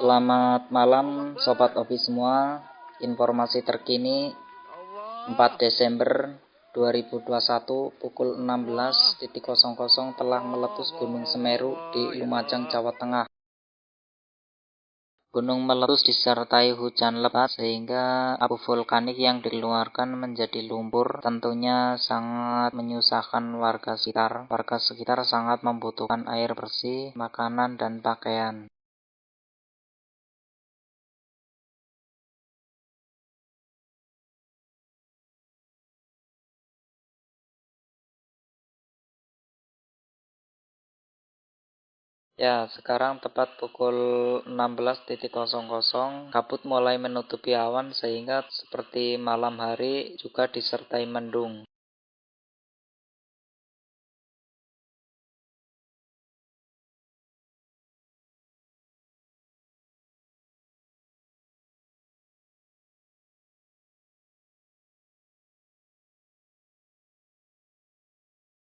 Selamat malam Sobat Obi semua. Informasi terkini 4 Desember 2021 pukul 16.00 telah meletus Gunung Semeru di Lumajang, Jawa Tengah Gunung meletus disertai hujan lebat sehingga abu vulkanik yang dikeluarkan menjadi lumpur tentunya sangat menyusahkan warga sekitar. Warga sekitar sangat membutuhkan air bersih, makanan, dan pakaian. Ya, sekarang tepat pukul 16.00, kabut mulai menutupi awan sehingga seperti malam hari juga disertai mendung.